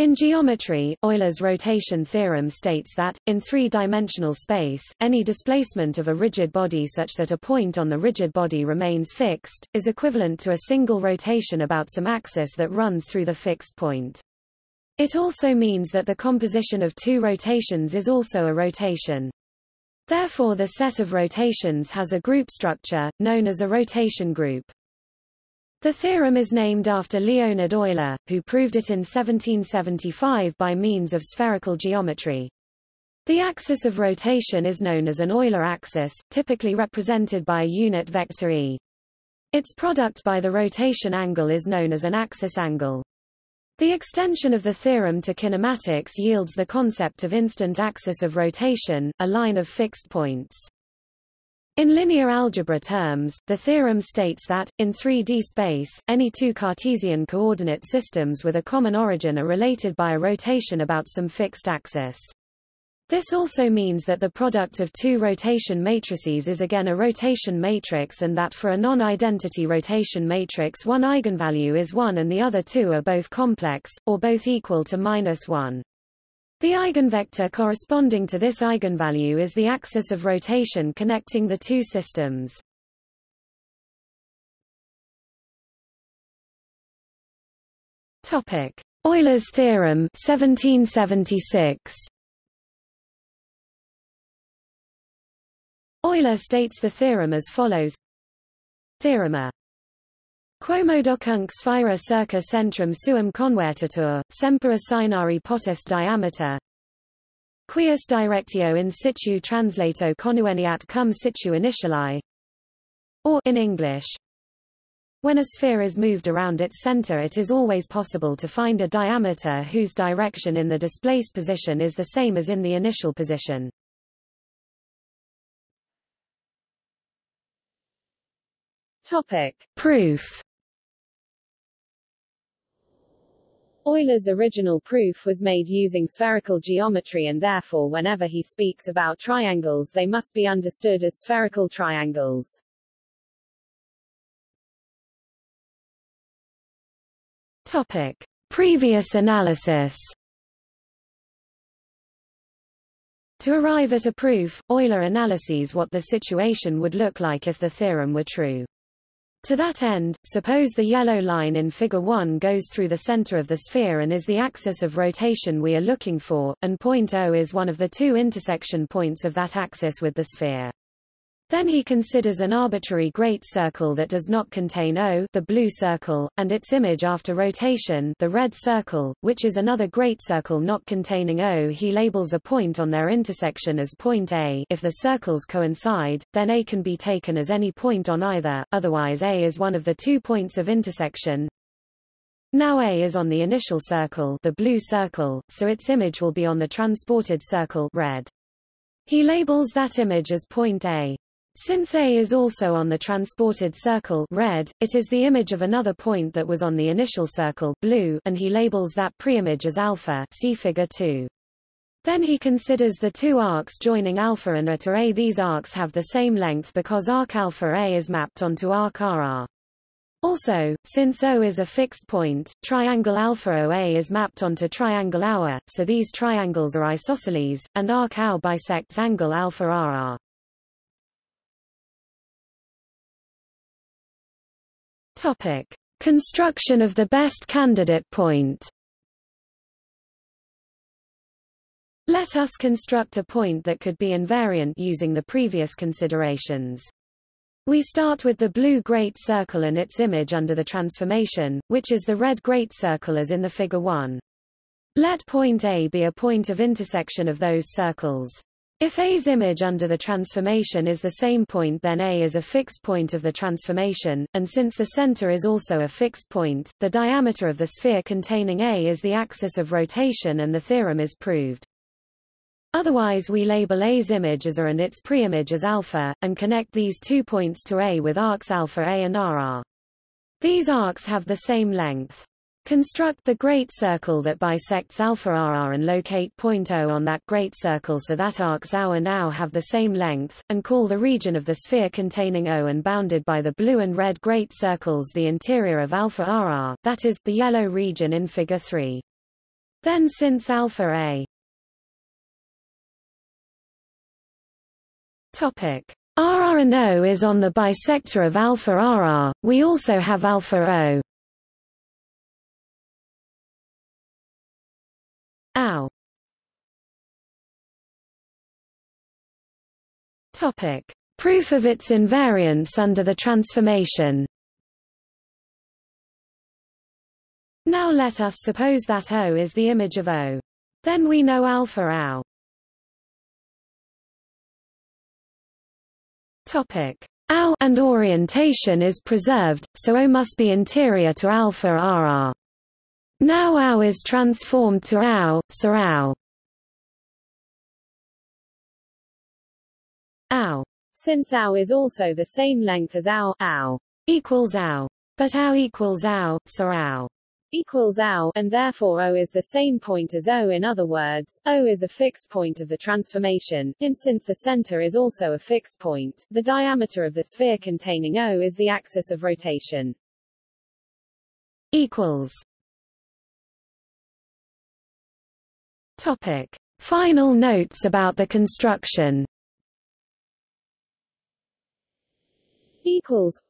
In geometry, Euler's rotation theorem states that, in three-dimensional space, any displacement of a rigid body such that a point on the rigid body remains fixed, is equivalent to a single rotation about some axis that runs through the fixed point. It also means that the composition of two rotations is also a rotation. Therefore the set of rotations has a group structure, known as a rotation group. The theorem is named after Leonhard Euler, who proved it in 1775 by means of spherical geometry. The axis of rotation is known as an Euler axis, typically represented by a unit vector e. Its product by the rotation angle is known as an axis angle. The extension of the theorem to kinematics yields the concept of instant axis of rotation, a line of fixed points. In linear algebra terms, the theorem states that, in 3D space, any two Cartesian coordinate systems with a common origin are related by a rotation about some fixed axis. This also means that the product of two rotation matrices is again a rotation matrix and that for a non-identity rotation matrix one eigenvalue is 1 and the other two are both complex, or both equal to minus 1. The eigenvector corresponding to this eigenvalue is the axis of rotation connecting the two systems. Topic: Euler's theorem 1776. Euler states the theorem as follows: Theorema Quomodocunt sphaera circa centrum suum convertitur, semper signari potest diameter. Quius directio in situ translato connueniat cum situ initiali. Or in English, when a sphere is moved around its center it is always possible to find a diameter whose direction in the displaced position is the same as in the initial position. Topic. Proof Euler's original proof was made using spherical geometry and therefore whenever he speaks about triangles they must be understood as spherical triangles. Topic. Previous analysis To arrive at a proof, Euler analyses what the situation would look like if the theorem were true. To that end, suppose the yellow line in Figure 1 goes through the center of the sphere and is the axis of rotation we are looking for, and point O is one of the two intersection points of that axis with the sphere. Then he considers an arbitrary great circle that does not contain O the blue circle, and its image after rotation the red circle, which is another great circle not containing O he labels a point on their intersection as point A if the circles coincide, then A can be taken as any point on either, otherwise A is one of the two points of intersection. Now A is on the initial circle the blue circle, so its image will be on the transported circle red. He labels that image as point A. Since A is also on the transported circle red, it is the image of another point that was on the initial circle blue, and he labels that preimage as alpha see figure 2. Then he considers the two arcs joining alpha and A to A. These arcs have the same length because arc alpha A is mapped onto arc RR. Also, since O is a fixed point, triangle alpha OA is mapped onto triangle AUA, so these triangles are isosceles, and arc AU bisects angle alpha RR. Topic: Construction of the best candidate point. Let us construct a point that could be invariant using the previous considerations. We start with the blue great circle and its image under the transformation, which is the red great circle as in the figure 1. Let point A be a point of intersection of those circles. If A's image under the transformation is the same point then A is a fixed point of the transformation, and since the center is also a fixed point, the diameter of the sphere containing A is the axis of rotation and the theorem is proved. Otherwise we label A's image as A and its preimage as alpha, and connect these two points to A with arcs alpha A and RR. These arcs have the same length. Construct the great circle that bisects alpha RR and locate point O on that great circle so that arcs OU and OU have the same length, and call the region of the sphere containing O and bounded by the blue and red great circles the interior of alpha RR, that is, the yellow region in Figure 3. Then since alpha A topic RR and O is on the bisector of alpha RR, we also have alpha O. Topic. Proof of its invariance under the transformation Now let us suppose that O is the image of O. Then we know alpha OW. Topic. OW and orientation is preserved, so O must be interior to alpha RR. Now OW is transformed to OW, so OW. OW. Since OW is also the same length as OW, OW equals OW. But OW equals OW, so OW equals OW, and therefore O is the same point as O in other words, O is a fixed point of the transformation, and since the center is also a fixed point, the diameter of the sphere containing O is the axis of rotation. equals Topic. Final notes about the construction equals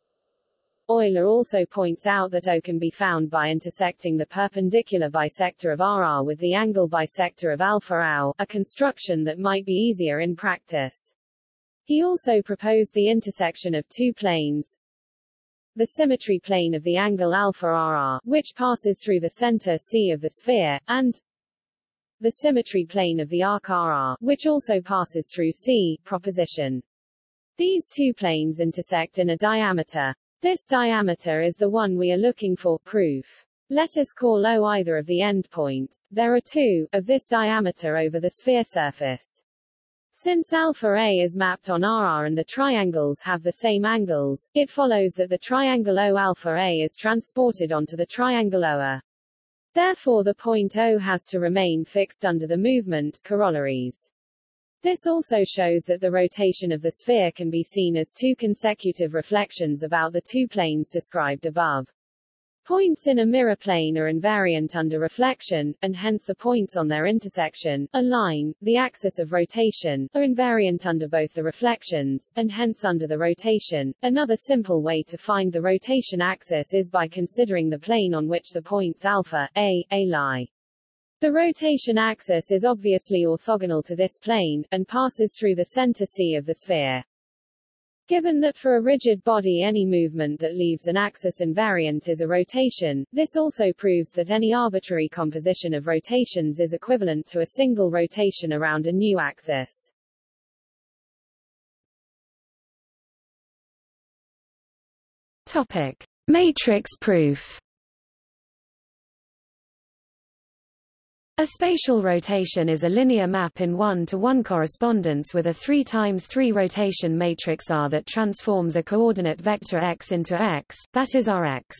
Euler also points out that O can be found by intersecting the perpendicular bisector of RR with the angle bisector of alpha OW, a construction that might be easier in practice. He also proposed the intersection of two planes, the symmetry plane of the angle alpha RR, which passes through the center C of the sphere, and the symmetry plane of the arc RR, which also passes through C, proposition. These two planes intersect in a diameter this diameter is the one we are looking for, proof. Let us call O either of the endpoints there are two, of this diameter over the sphere surface. Since alpha A is mapped on RR and the triangles have the same angles, it follows that the triangle O alpha A is transported onto the triangle OA. Therefore the point O has to remain fixed under the movement, corollaries. This also shows that the rotation of the sphere can be seen as two consecutive reflections about the two planes described above. Points in a mirror plane are invariant under reflection, and hence the points on their intersection, a line, the axis of rotation, are invariant under both the reflections, and hence under the rotation. Another simple way to find the rotation axis is by considering the plane on which the points alpha, a, a lie. The rotation axis is obviously orthogonal to this plane, and passes through the center C of the sphere. Given that for a rigid body any movement that leaves an axis invariant is a rotation, this also proves that any arbitrary composition of rotations is equivalent to a single rotation around a new axis. Topic. Matrix proof A spatial rotation is a linear map in one-to-one -one correspondence with a 3 times 3 rotation matrix R that transforms a coordinate vector x into x, that is Rx.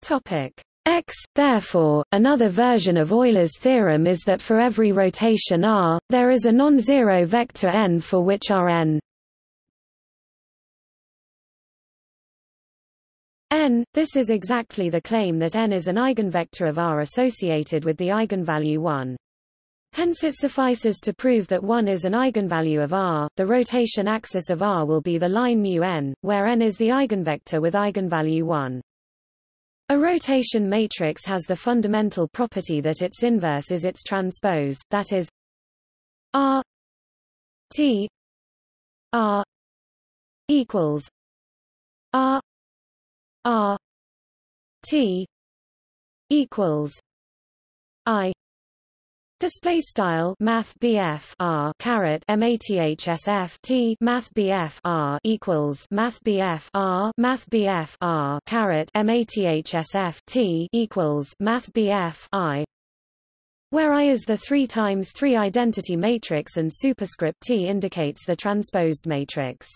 Topic x. Therefore, another version of Euler's theorem is that for every rotation R, there is a non-zero vector n for which Rn n. This is exactly the claim that n is an eigenvector of R associated with the eigenvalue 1. Hence it suffices to prove that 1 is an eigenvalue of R. The rotation axis of R will be the line mu n, where n is the eigenvector with eigenvalue 1. A rotation matrix has the fundamental property that its inverse is its transpose, that is R T R equals R R T equals I Display style Math BF R caret MATHSF T Math BF R equals Math BF R Math BF R caret MATHSF T equals Math BF I where I is the 3 times 3 identity matrix and superscript T indicates the transposed matrix.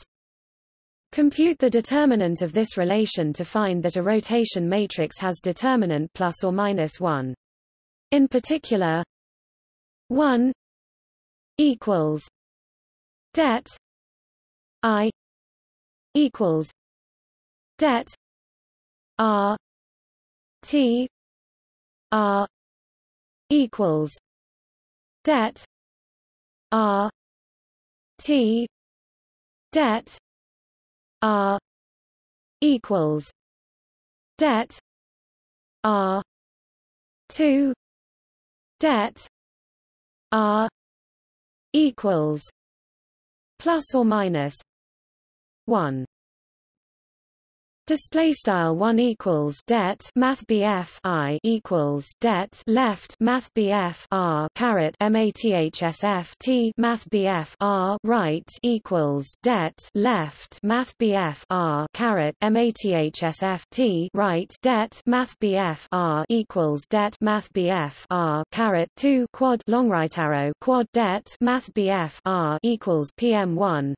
Compute the determinant of this relation to find that a rotation matrix has determinant plus or minus 1. In particular, 1 equals det i equals det r T R equals det R T det R equals det R two det R equals plus or minus one Display style one equals det Math BF I equals det left Math BF R caret MATHSF T Math BF R right equals det left Math BF R caret MATHSF T right det Math BF R equals det Math BF R caret two quad long right arrow quad det Math BF R equals PM one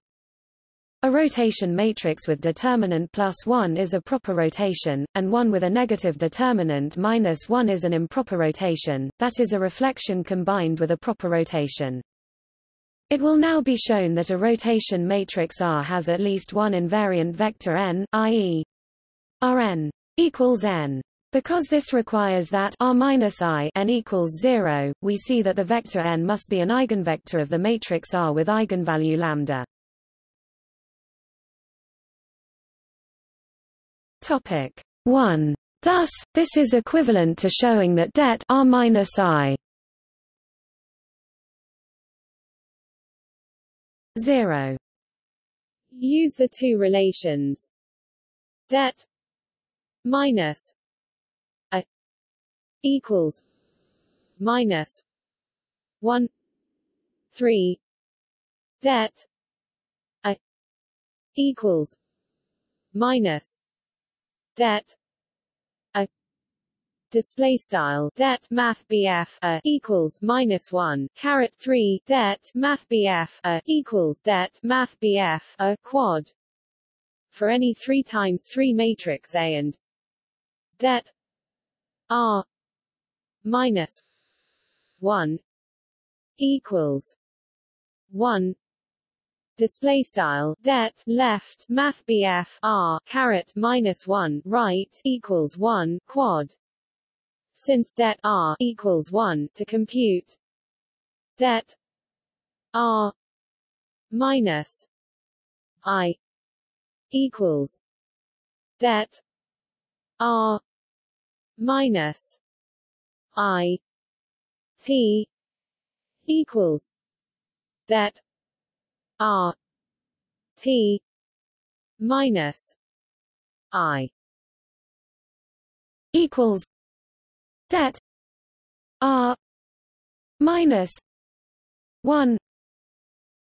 a rotation matrix with determinant plus 1 is a proper rotation, and one with a negative determinant minus 1 is an improper rotation, that is a reflection combined with a proper rotation. It will now be shown that a rotation matrix R has at least one invariant vector n, i.e. Rn equals n. Because this requires that R minus I n equals 0, we see that the vector n must be an eigenvector of the matrix R with eigenvalue lambda. Topic 1. Thus, this is equivalent to showing that det R minus I 0 Use the two relations. Det minus a equals minus 1 3 det a equals minus det a display style det math bf a equals minus one caret three det math bf a equals det math bf a quad for any three times three matrix A and det R minus one equals one display style det left math BF R caret minus 1 right equals 1 quad. Since det R equals 1 to compute det R minus I equals det R minus I T equals det R T minus I equals det R minus one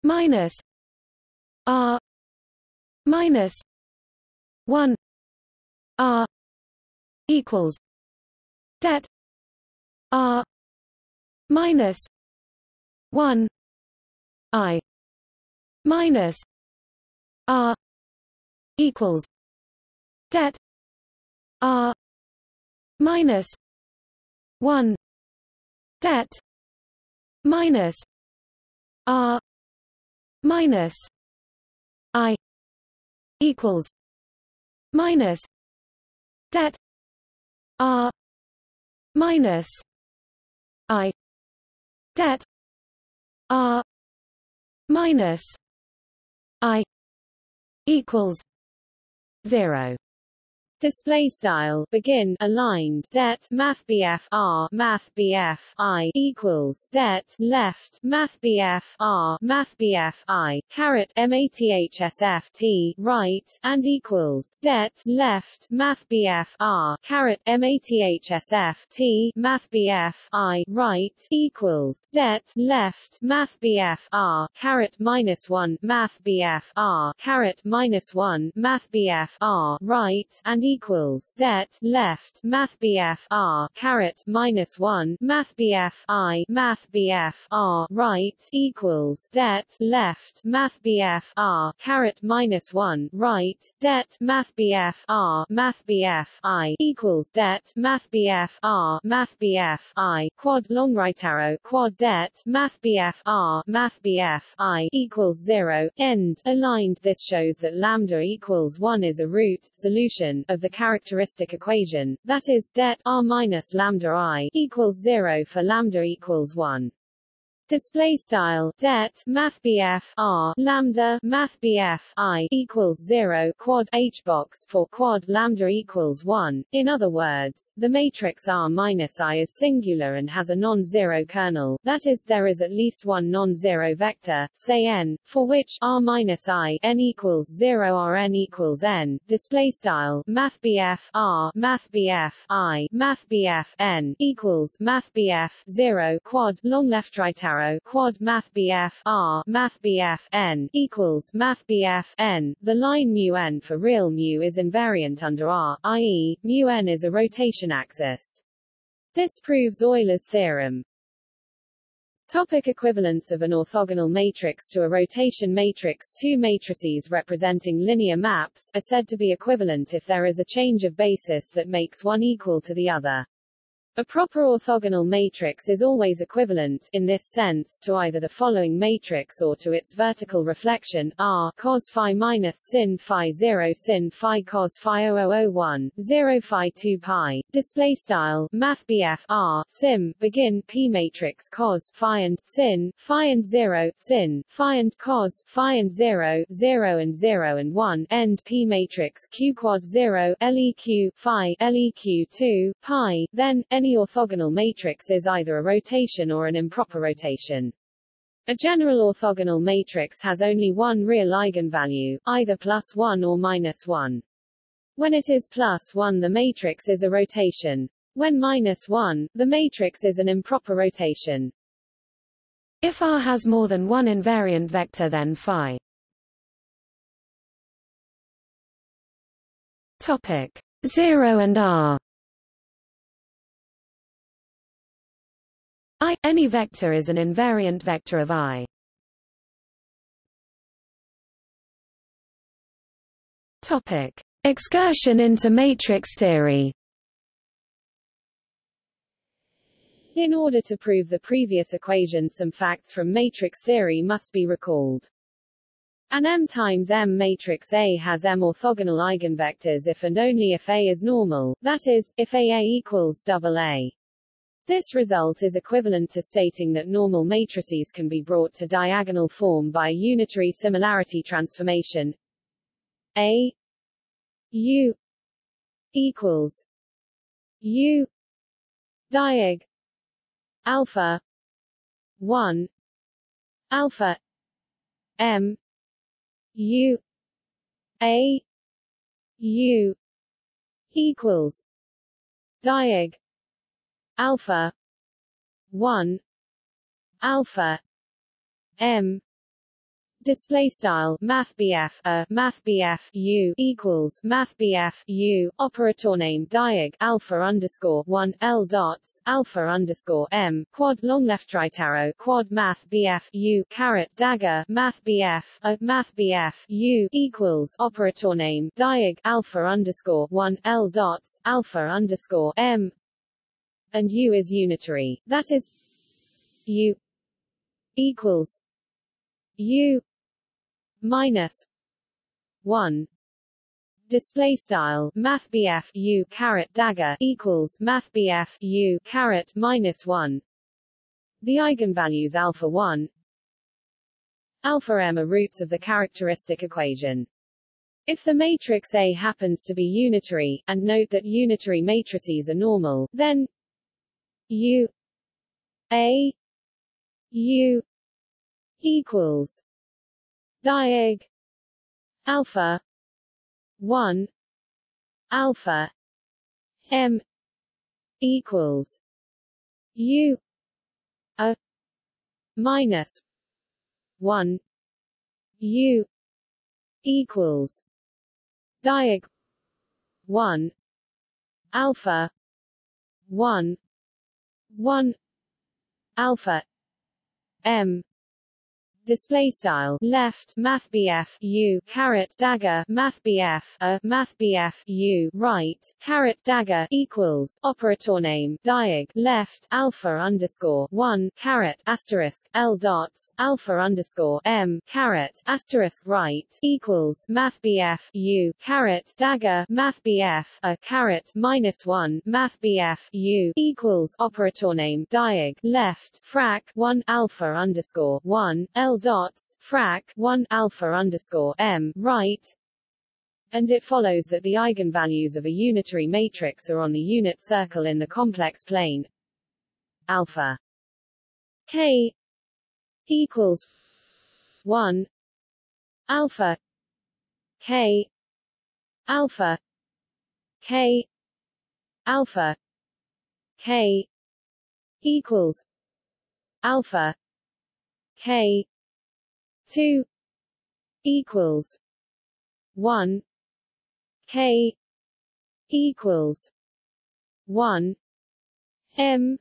minus R minus one R equals det R minus one I minus R equals det R minus one det minus R minus I equals minus det R minus I det R minus equals zero Display style begin aligned det math BF R math BF I equals det left math BF R math BF I caret mathsf t right and equals det left math BF R caret mathsf t math BF I right equals det left math BF R caret minus one math BF R caret minus one math BF R right and equals det left math BF R caret minus one math BF I math BF R right equals det left math BF R caret minus one right det math BF R math BF I equals det math BF R math BF I quad long right arrow quad det math BF R math BF I equals zero end aligned this shows that lambda equals one is a root solution of the characteristic equation, that is, det r minus lambda i equals 0 for lambda equals 1. Display style det math BF R lambda math BF I equals zero quad H box for quad lambda equals one. In other words, the matrix R minus I is singular and has a non-zero kernel. That is, there is at least one non-zero vector, say n, for which R minus I n equals zero or n equals n. Display style math BF R math BF I math BF n equals math BF zero quad long left right arrow arrow quad math BF R math BF N equals math BF N. The line mu n for real mu is invariant under R, i.e., mu n is a rotation axis. This proves Euler's theorem. Topic equivalence of an orthogonal matrix to a rotation matrix Two matrices representing linear maps are said to be equivalent if there is a change of basis that makes one equal to the other. A proper orthogonal matrix is always equivalent, in this sense, to either the following matrix or to its vertical reflection, R cos phi minus sin phi 0 sin phi cos phi 0001, 0 phi 2 pi. Display style, math BF R, sim, begin, P matrix cos phi and sin, phi and 0, sin, phi and cos, phi and 0, 0 and 0 and 1, end P matrix Q quad 0, LEQ, phi, LEQ 2, pi, then, any orthogonal matrix is either a rotation or an improper rotation. A general orthogonal matrix has only one real eigenvalue, either plus 1 or minus 1. When it is plus 1 the matrix is a rotation. When minus 1, the matrix is an improper rotation. If R has more than one invariant vector then phi. Topic 0 and R I. Any vector is an invariant vector of I. Topic. Excursion into matrix theory In order to prove the previous equation some facts from matrix theory must be recalled. An M times M matrix A has M orthogonal eigenvectors if and only if A is normal, that is, if AA equals double A. This result is equivalent to stating that normal matrices can be brought to diagonal form by unitary similarity transformation. A U equals U diag alpha 1 alpha M U A U equals diag alpha. 1 alpha. M. Display style Math BF a uh, Math BF U equals Math BF U operator name diag alpha underscore one L dots alpha underscore M quad long left right arrow quad Math BF U caret dagger Math BF a uh, Math BF U equals operator name diag alpha underscore one L dots alpha underscore M and U is unitary, that is U equals U minus one. Display style math U caret dagger equals math U caret minus one. The eigenvalues alpha 1 alpha m are roots of the characteristic equation. If the matrix A happens to be unitary, and note that unitary matrices are normal, then U A U equals diag alpha one alpha M equals U a minus one U equals diag one alpha one 1 alpha m display style left math BF U caret dagger math BF a math BF U right caret dagger equals operator name diag left alpha underscore one caret asterisk L dots alpha underscore M caret asterisk right equals math BF U caret dagger math BF a caret minus one math BF U equals operator name diag left frac one alpha underscore one L dots frac 1 alpha underscore m right. And it follows that the eigenvalues of a unitary matrix are on the unit circle in the complex plane. Alpha k equals 1 alpha k alpha k alpha k equals alpha k 2 equals 1 k equals 1 m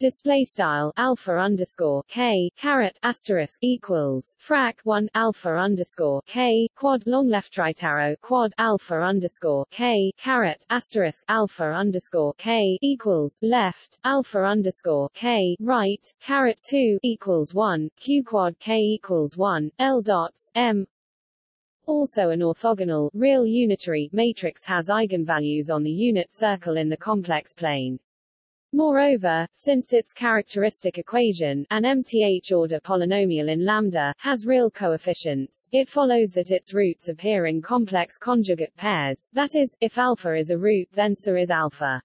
display style alpha underscore k caret asterisk equals frac 1 alpha underscore k quad long left right arrow quad alpha underscore k caret asterisk alpha underscore k equals left alpha underscore k right caret 2 equals 1 q quad k equals 1 l dots m also an orthogonal, real unitary, matrix has eigenvalues on the unit circle in the complex plane. Moreover, since its characteristic equation, an mth-order polynomial in lambda, has real coefficients, it follows that its roots appear in complex conjugate pairs, that is, if alpha is a root then so is alpha.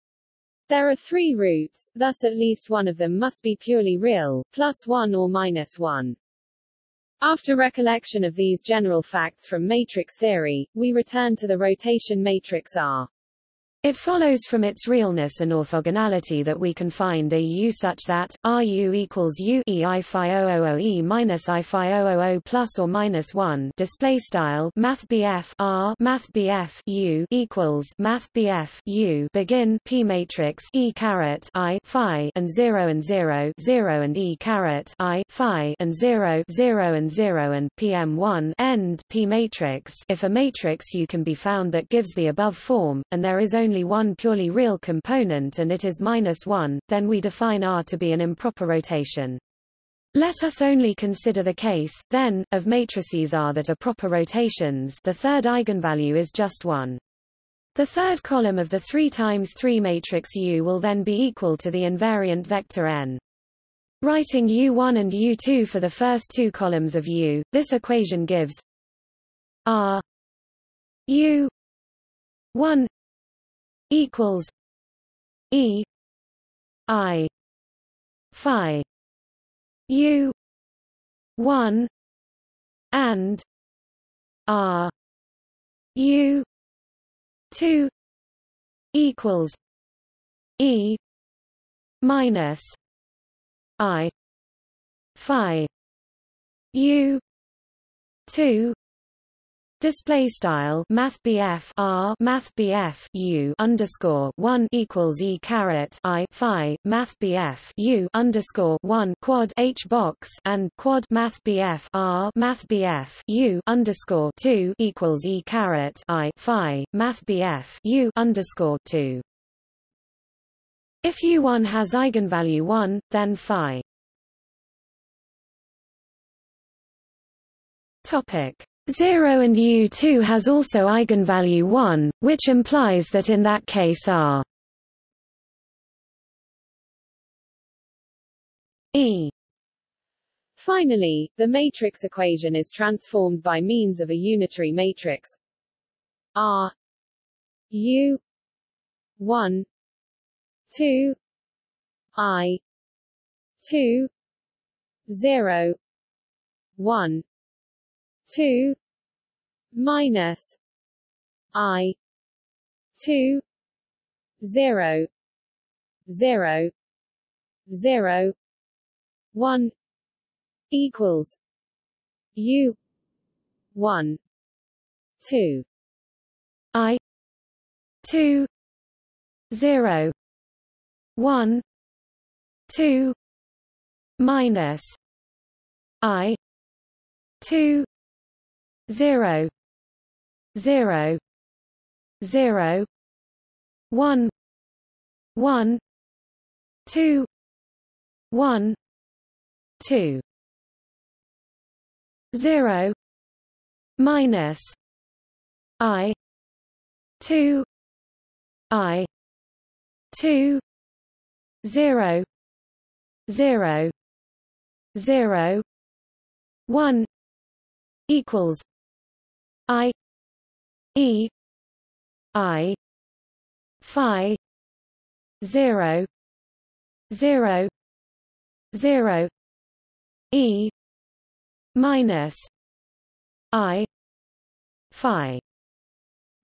There are three roots, thus at least one of them must be purely real, plus 1 or minus 1. After recollection of these general facts from matrix theory, we return to the rotation matrix R. It follows from its realness and orthogonality that we can find a U such that RU equals U E I phi 000 E minus I phi 000 plus or minus 1 display style Math BF R Math BF U equals Math BF U begin P matrix E caret I phi and 0 and 0 0 and E caret I phi and 0 0 and 0 and PM1 end P matrix. If a matrix U can be found that gives the above form and there is only only one purely real component and it is minus 1, then we define R to be an improper rotation. Let us only consider the case, then, of matrices R that are proper rotations the third eigenvalue is just 1. The third column of the 3 times 3 matrix U will then be equal to the invariant vector n. Writing U1 and U2 for the first two columns of U, this equation gives R U 1 equals E I Phi U one and R U two equals E minus I Phi U two Display style Math R Math U underscore one equals E caret I Phi Math U underscore one quad H box and quad Math R Math U underscore two equals E caret I Phi Math U underscore two. If U1 has eigenvalue 1, then phi Topic 0 and U2 has also eigenvalue 1, which implies that in that case R E. Finally, the matrix equation is transformed by means of a unitary matrix. R U 1 2 I 2 0 1 two minus I two zero zero zero one equals U one two I two zero one two minus I two zero zero zero one one two one two. Zero minus I two I two zero zero zero one equals I E I Phi zero zero zero E minus I Phi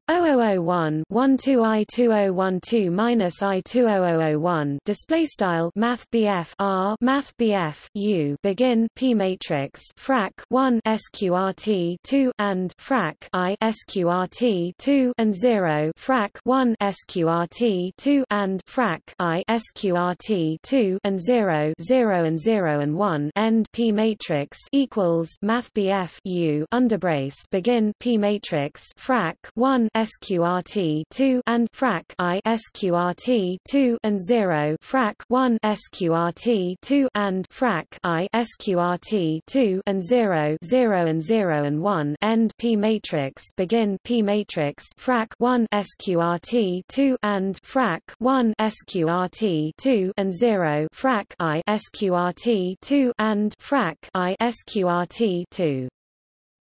0001 12 i 2012 minus i 20001 display style math BF R math BF U begin P matrix frac 1 sqrt 2 and frac I sqrt 2 and 0 frac 1 sqrt 2 and frac I sqrt 2 and 0 0 and 0 and 1 end P matrix equals math BF U underbrace begin P matrix frac 1 sqrt 2 and frac i sqrt 2 and 0 frac 1 sqrt 2 and frac i sqrt 2 and 0 0 and 0 and 1 end p matrix begin p matrix frac 1 sqrt 2 and frac 1 sqrt 2 and 0 frac i sqrt 2 and frac i sqrt 2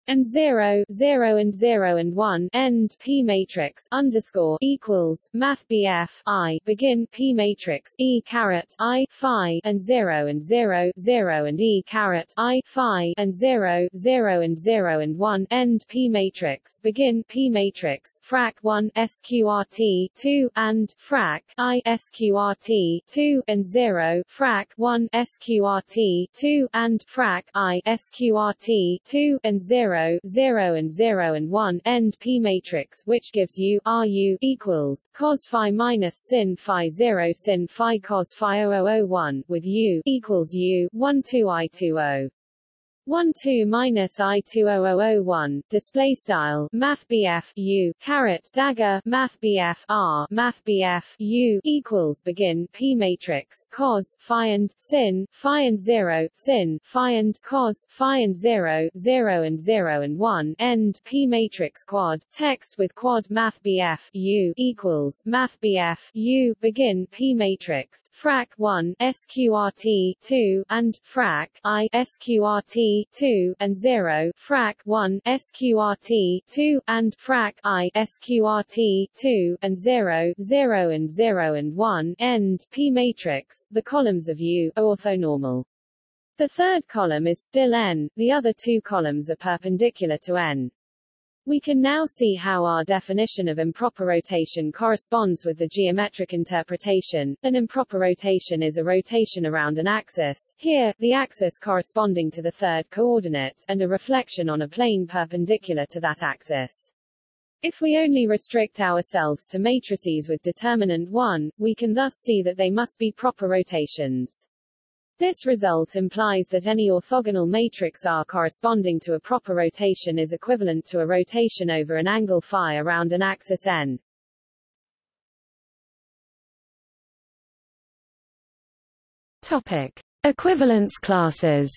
and 0, 0 and 0 and 1 end P matrix underscore equals math BF I begin P matrix E caret I Phi and 0 and 0, 0 and E caret I Phi and 0, 0 and 0 and 1 end P matrix begin P matrix frac 1 SQRT 2 and frac I SQRT 2 and 0 frac 1 SQRT 2 and frac I SQRT 2 and 0 0, 0 and 0 and 1 end P matrix which gives you RU equals cos phi minus sin phi 0 sin phi cos phi 0001 with U equals U 1 2 I 20 1 2 minus I 20001 display style math BF U caret dagger math BF R math BF U equals begin P matrix cos phi and sin phi and 0 sin phi and cos phi and 0 0 and 0 and 1 end P matrix quad text with quad math BF U equals math BF U begin P matrix frac 1 SQRT 2 and frac I SQRT 2 and 0 frac 1 sqrt 2 and frac i sqrt 2 and 0 0 and 0 and 1 end p matrix the columns of U are orthonormal. The third column is still n the other two columns are perpendicular to n we can now see how our definition of improper rotation corresponds with the geometric interpretation. An improper rotation is a rotation around an axis, here, the axis corresponding to the third coordinate, and a reflection on a plane perpendicular to that axis. If we only restrict ourselves to matrices with determinant 1, we can thus see that they must be proper rotations. This result implies that any orthogonal matrix R corresponding to a proper rotation is equivalent to a rotation over an angle phi around an axis n. Topic: Equivalence classes.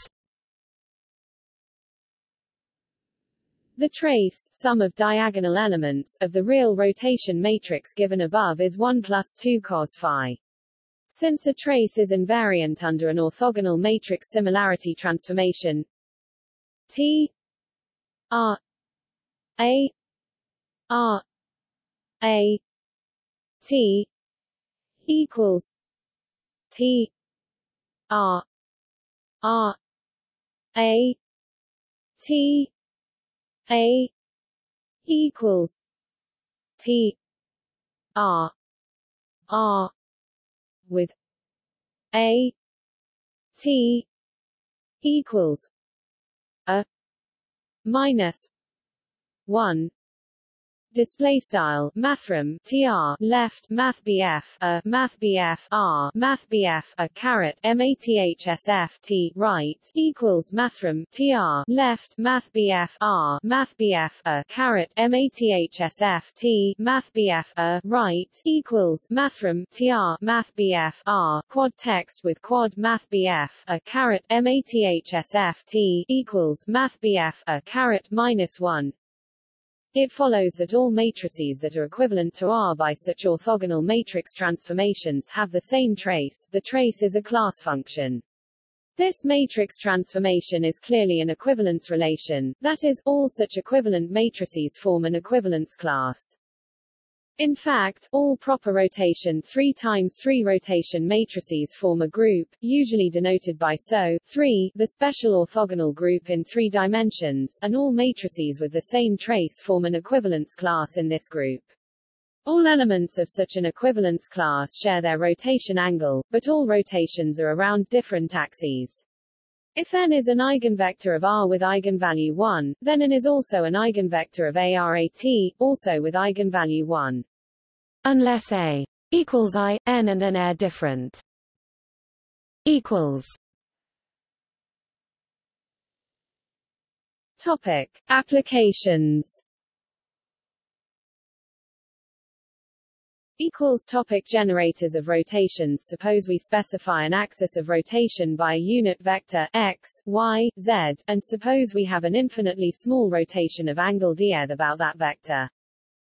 The trace sum of diagonal elements of the real rotation matrix given above is 1 plus 2 cos phi. Since a trace is invariant under an orthogonal matrix similarity transformation. T R A R A T equals T R R A T A equals T R R with a t equals a minus 1 display style mathrm tr left math bf a math bf r math bf a caret mathsf t right equals mathrm tr left math bf r math bf a caret mathsf t math bf a right equals mathrm tr math bf r quad text with quad math bf a caret mathsf t equals math bf a caret minus 1 it follows that all matrices that are equivalent to R by such orthogonal matrix transformations have the same trace. The trace is a class function. This matrix transformation is clearly an equivalence relation, that is, all such equivalent matrices form an equivalence class. In fact, all proper rotation 3 times 3 rotation matrices form a group, usually denoted by SO 3, the special orthogonal group in three dimensions, and all matrices with the same trace form an equivalence class in this group. All elements of such an equivalence class share their rotation angle, but all rotations are around different axes. If n is an eigenvector of R with eigenvalue 1, then n is also an eigenvector of ARAT, also with eigenvalue 1. Unless A equals I, n and an are different. Equals. Topic. Applications equals topic generators of rotations suppose we specify an axis of rotation by a unit vector x y z and suppose we have an infinitely small rotation of angle dr about that vector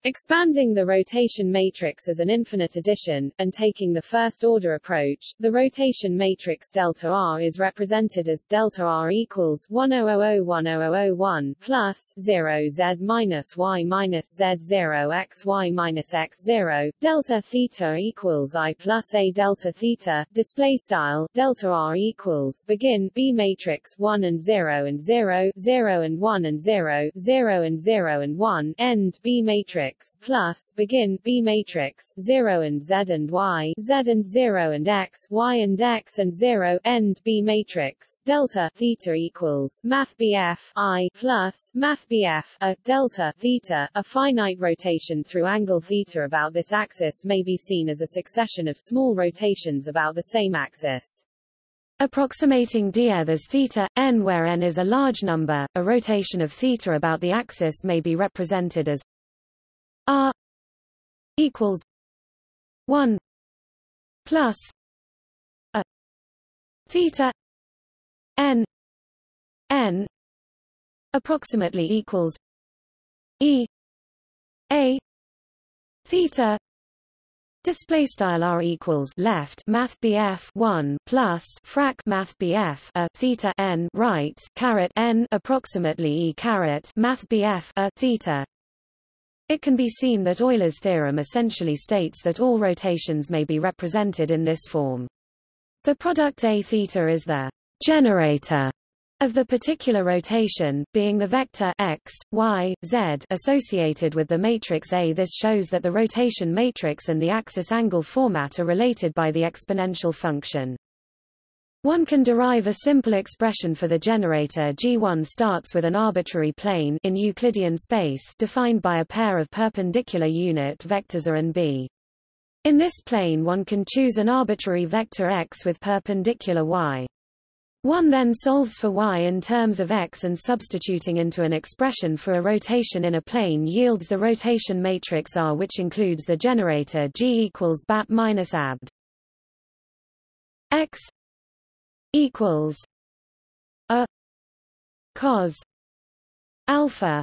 Expanding the rotation matrix as an infinite addition, and taking the first-order approach, the rotation matrix delta R is represented as delta R equals 10001001 plus 0 Z minus Y minus Z 0 X Y minus X 0, delta theta equals I plus A delta theta, display style, delta R equals, begin, B matrix 1 and 0 and 0, 0 and 1 and 0, 0 and 0 and 1, end, B matrix matrix plus begin B matrix 0 and Z and Y Z and 0 and X Y and X and 0 end B matrix delta theta equals math BF I plus math BF a delta theta a finite rotation through angle theta about this axis may be seen as a succession of small rotations about the same axis. Approximating dr as theta, n where n is a large number, a rotation of theta about the axis may be represented as R equals one plus a theta n n approximately equals E A theta Display style r equals left math bf 1 plus frac math bf a theta n right caret n approximately e caret math bf a theta it can be seen that Euler's theorem essentially states that all rotations may be represented in this form. The product A theta is the generator of the particular rotation, being the vector x, y, z associated with the matrix A. This shows that the rotation matrix and the axis angle format are related by the exponential function. One can derive a simple expression for the generator G1 starts with an arbitrary plane in Euclidean space defined by a pair of perpendicular unit vectors A and B. In this plane one can choose an arbitrary vector x with perpendicular y. One then solves for y in terms of x and substituting into an expression for a rotation in a plane yields the rotation matrix R which includes the generator G equals BAT minus ABT. x equals a cos alpha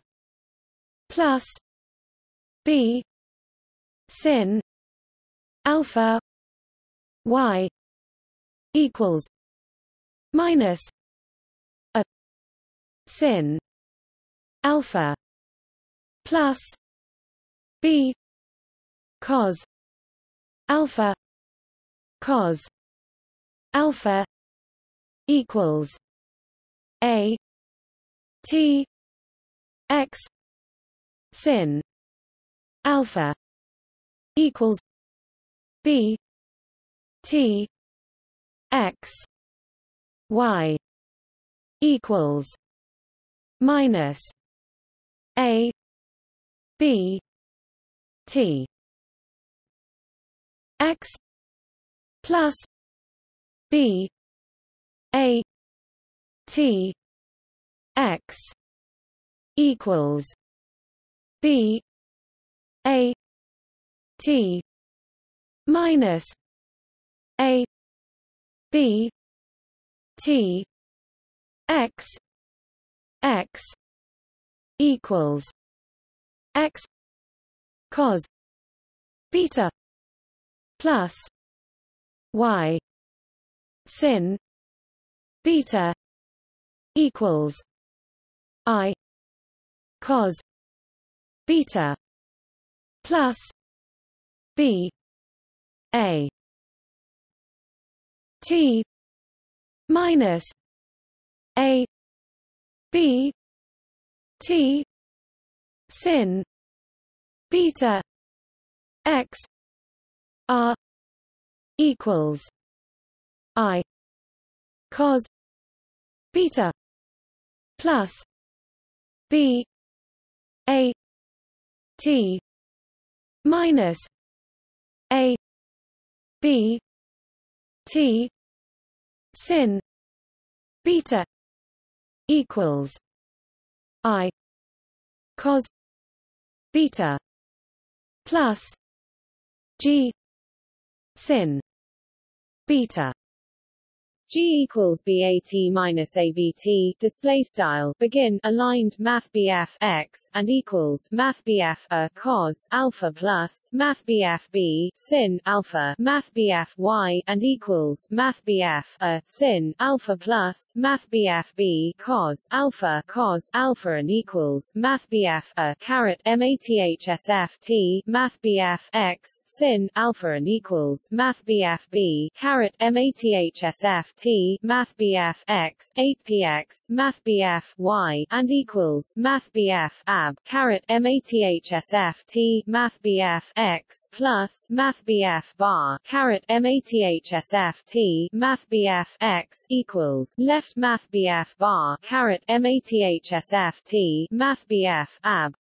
plus b sin alpha y equals minus a sin alpha plus b cos alpha cos alpha equals a t x sin alpha equals b t x y equals minus a b T X plus B A T X equals B A T minus A B T X X equals X cos beta plus Y sin beta equals I cos beta plus B A T minus A B T sin beta X R equals I cos beta plus. B. A. T. Minus. A. B. T. Sin. Beta. Equals. I. Cos. Beta. Plus. G. Sin. Beta G equals BAT minus ABT display style begin aligned Math BF X and equals Math BF a cos alpha plus Math BF B sin alpha Math BF Y and equals Math BF a sin alpha plus Math BF B cos alpha cos alpha and equals Math BF a caret MATHSF T Math BF X sin alpha and equals Math BF B caret MATHSF T Math BF X 8px Math BF Y and equals Math BF ab caret MATHSF T Math BF X plus Math BF bar caret MATHSF T Math BF X equals left Math BF bar MATHSF T Math BF ab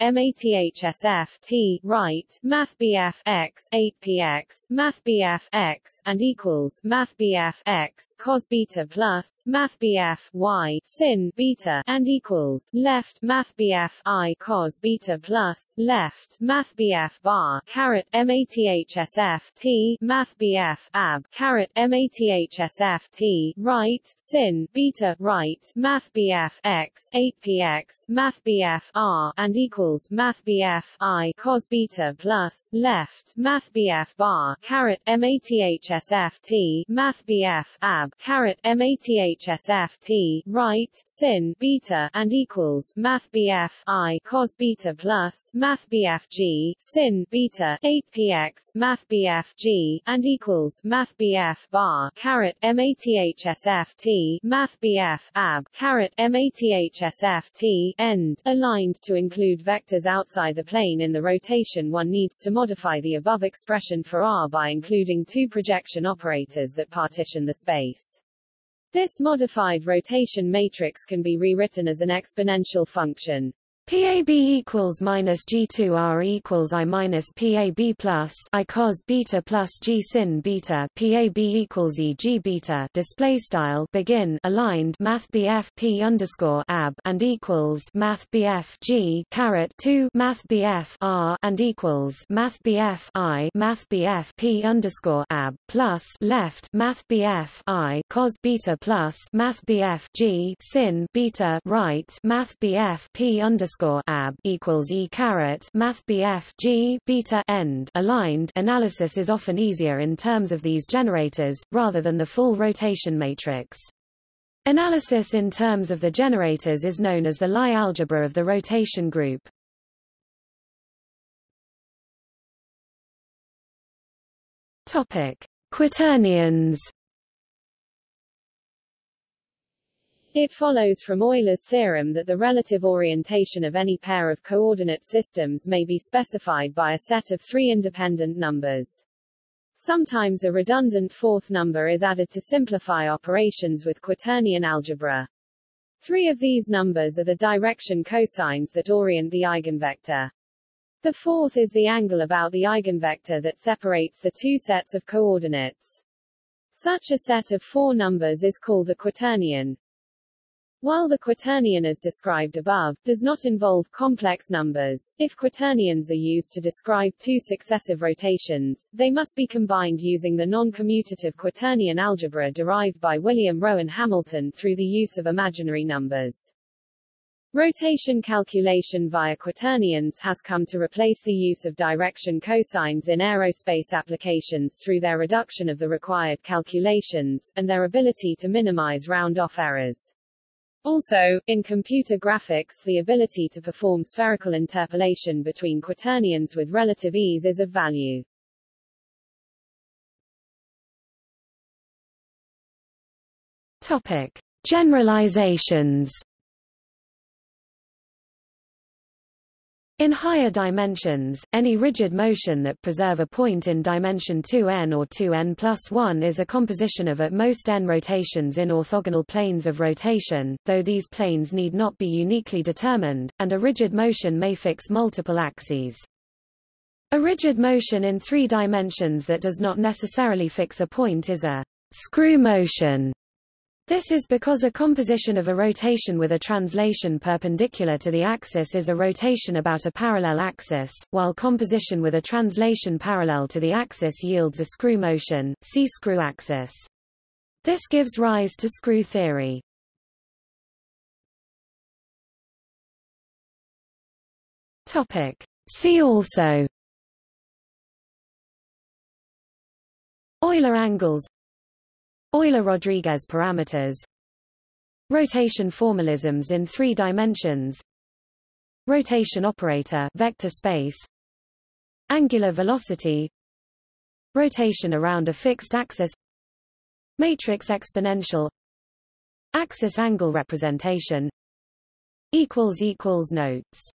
MATHSF T right Math BF X 8px Math BF X and equals Math BF X cos beta plus math bf y sin beta and equals left math bf i cos beta plus left math bf bar caret mathsf t math bf ab caret mathsf t right sin beta right math bf x 8px math bf r and equals math bf i cos beta plus left math bf bar caret mathsf t math bf ab ab caret mathsf t right sin beta and equals math bf i cos beta plus math bf g sin beta 8px math bf g and equals math bf bar caret mathsf t math bf ab caret mathsf t end aligned to include vectors outside the plane in the rotation one needs to modify the above expression for r by including two projection operators that partition the space space. This modified rotation matrix can be rewritten as an exponential function. PAB equals minus G2R equals I minus PAB plus I cos beta plus G sin beta PAB equals E G beta. Display style begin aligned Math BF P underscore ab and equals Math BF G caret two Math BF R and equals Math BF I Math BF P underscore ab plus left Math BF I cos beta plus Math BF G sin beta right Math BF P underscore underscore ab equals e caret math bf g beta end aligned analysis is often easier in terms of these generators rather than the full rotation matrix. Analysis in terms of the generators is known as the Lie algebra of the rotation group. Topic: Quaternions It follows from Euler's theorem that the relative orientation of any pair of coordinate systems may be specified by a set of three independent numbers. Sometimes a redundant fourth number is added to simplify operations with quaternion algebra. Three of these numbers are the direction cosines that orient the eigenvector. The fourth is the angle about the eigenvector that separates the two sets of coordinates. Such a set of four numbers is called a quaternion. While the quaternion as described above, does not involve complex numbers, if quaternions are used to describe two successive rotations, they must be combined using the non-commutative quaternion algebra derived by William Rowan Hamilton through the use of imaginary numbers. Rotation calculation via quaternions has come to replace the use of direction cosines in aerospace applications through their reduction of the required calculations, and their ability to minimize round-off errors. Also, in computer graphics the ability to perform spherical interpolation between quaternions with relative ease is of value. Topic. Generalizations In higher dimensions, any rigid motion that preserve a point in dimension 2n or 2n plus 1 is a composition of at most n rotations in orthogonal planes of rotation, though these planes need not be uniquely determined, and a rigid motion may fix multiple axes. A rigid motion in three dimensions that does not necessarily fix a point is a screw motion. This is because a composition of a rotation with a translation perpendicular to the axis is a rotation about a parallel axis, while composition with a translation parallel to the axis yields a screw motion, see screw axis. This gives rise to screw theory. Topic. See also Euler angles Euler-Rodrigues parameters. Rotation formalisms in three dimensions. Rotation operator vector space. Angular velocity. Rotation around a fixed axis. Matrix exponential. Axis angle representation. Notes